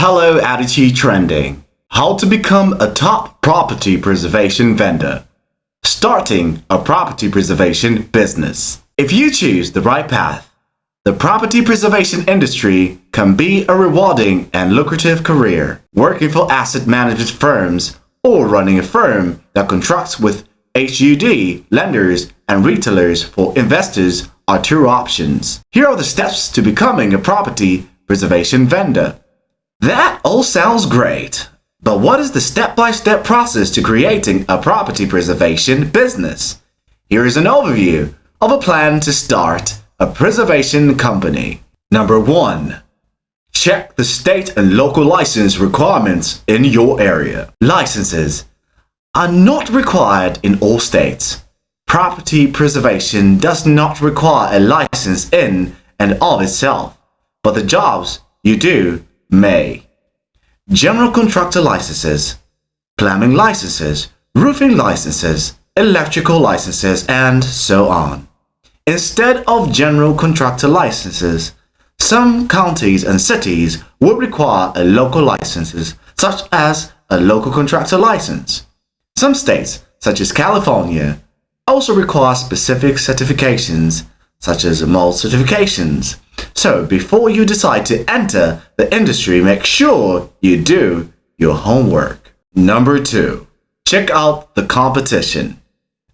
Hello Attitude Trending. How to become a top property preservation vendor. Starting a property preservation business. If you choose the right path, the property preservation industry can be a rewarding and lucrative career. Working for asset management firms or running a firm that contracts with HUD, lenders, and retailers for investors are two options. Here are the steps to becoming a property preservation vendor. That all sounds great, but what is the step-by-step -step process to creating a property preservation business? Here is an overview of a plan to start a preservation company. Number 1. Check the state and local license requirements in your area. Licenses are not required in all states. Property preservation does not require a license in and of itself, but the jobs you do may. General contractor licenses, plumbing licenses, roofing licenses, electrical licenses, and so on. Instead of general contractor licenses, some counties and cities will require a local licenses, such as a local contractor license. Some states, such as California, also require specific certifications, such as mold certifications. So before you decide to enter the industry, make sure you do your homework. Number two, check out the competition.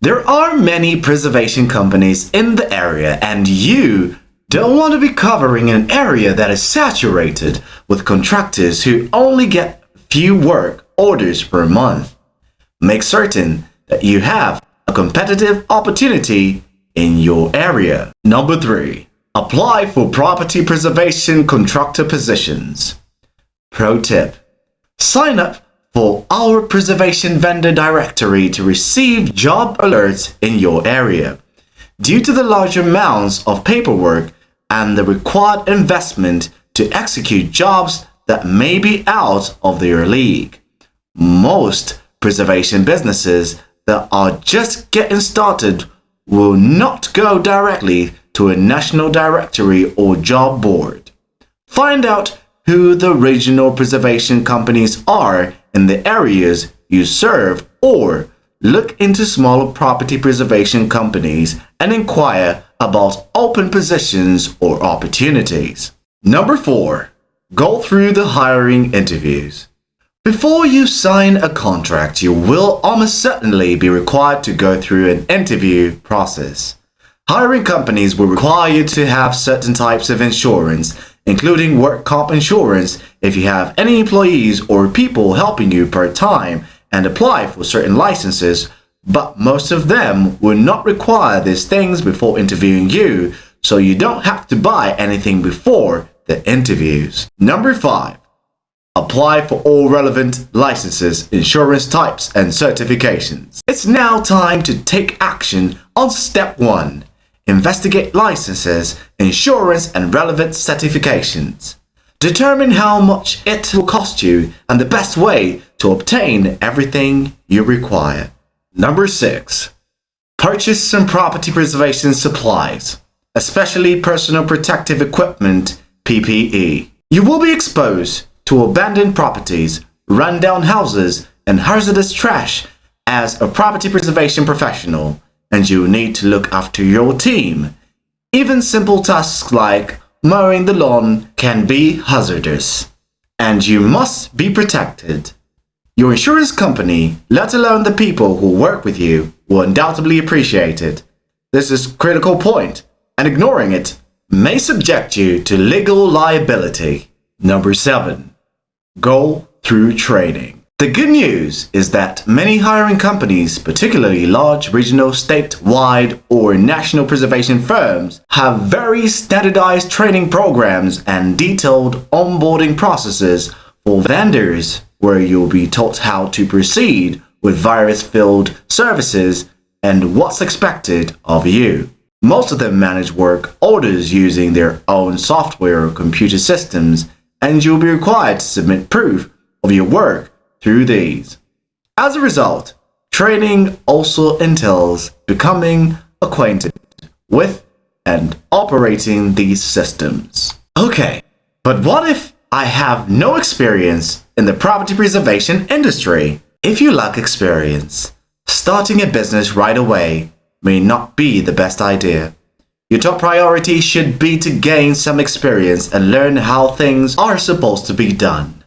There are many preservation companies in the area and you don't want to be covering an area that is saturated with contractors who only get few work orders per month. Make certain that you have a competitive opportunity in your area. Number 3. Apply for property preservation contractor positions. Pro tip. Sign up for our preservation vendor directory to receive job alerts in your area. Due to the large amounts of paperwork and the required investment to execute jobs that may be out of their league, most preservation businesses that are just getting started will not go directly to a national directory or job board. Find out who the regional preservation companies are in the areas you serve or look into smaller property preservation companies and inquire about open positions or opportunities. Number 4. Go through the hiring interviews. Before you sign a contract, you will almost certainly be required to go through an interview process. Hiring companies will require you to have certain types of insurance, including work comp insurance if you have any employees or people helping you part-time and apply for certain licenses, but most of them will not require these things before interviewing you, so you don't have to buy anything before the interviews. Number 5. Apply for all relevant licenses, insurance types, and certifications. It's now time to take action on step 1. Investigate licenses, insurance, and relevant certifications. Determine how much it will cost you and the best way to obtain everything you require. Number 6. Purchase some property preservation supplies, especially personal protective equipment, PPE. You will be exposed to abandoned properties, rundown houses, and hazardous trash as a property preservation professional, and you need to look after your team. Even simple tasks like mowing the lawn can be hazardous, and you must be protected. Your insurance company, let alone the people who work with you, will undoubtedly appreciate it. This is a critical point, and ignoring it may subject you to legal liability. Number 7 go through training. The good news is that many hiring companies, particularly large regional, statewide, or national preservation firms, have very standardized training programs and detailed onboarding processes for vendors where you'll be taught how to proceed with virus-filled services and what's expected of you. Most of them manage work orders using their own software or computer systems and you'll be required to submit proof of your work through these. As a result, training also entails becoming acquainted with and operating these systems. Okay, but what if I have no experience in the property preservation industry. If you lack experience, starting a business right away may not be the best idea. Your top priority should be to gain some experience and learn how things are supposed to be done.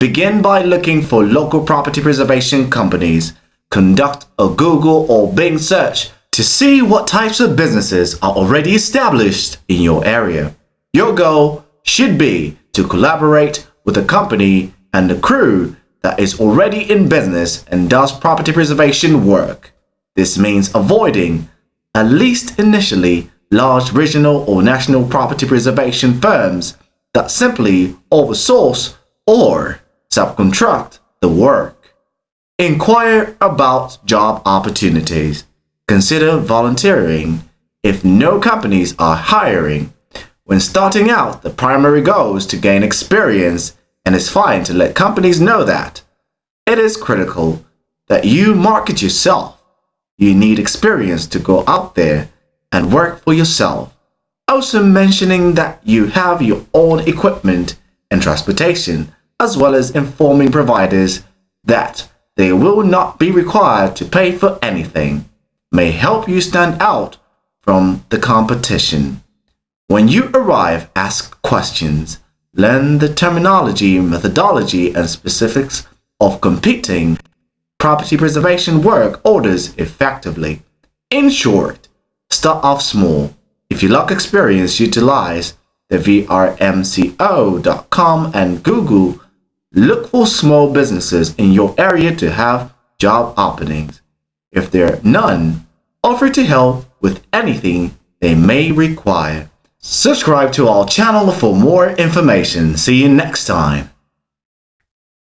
Begin by looking for local property preservation companies. Conduct a Google or Bing search to see what types of businesses are already established in your area. Your goal should be to collaborate with a company and a crew that is already in business and does property preservation work. This means avoiding, at least initially, large regional or national property preservation firms that simply oversource or subcontract the work. Inquire about job opportunities. Consider volunteering if no companies are hiring. When starting out, the primary goal is to gain experience and it's fine to let companies know that. It is critical that you market yourself. You need experience to go out there and work for yourself. Also mentioning that you have your own equipment and transportation as well as informing providers that they will not be required to pay for anything, may help you stand out from the competition. When you arrive, ask questions, learn the terminology, methodology, and specifics of competing property preservation work orders effectively. In short, start off small. If you lack experience, utilize the vrmco.com and Google Look for small businesses in your area to have job openings. If there are none, offer to help with anything they may require. Subscribe to our channel for more information. See you next time.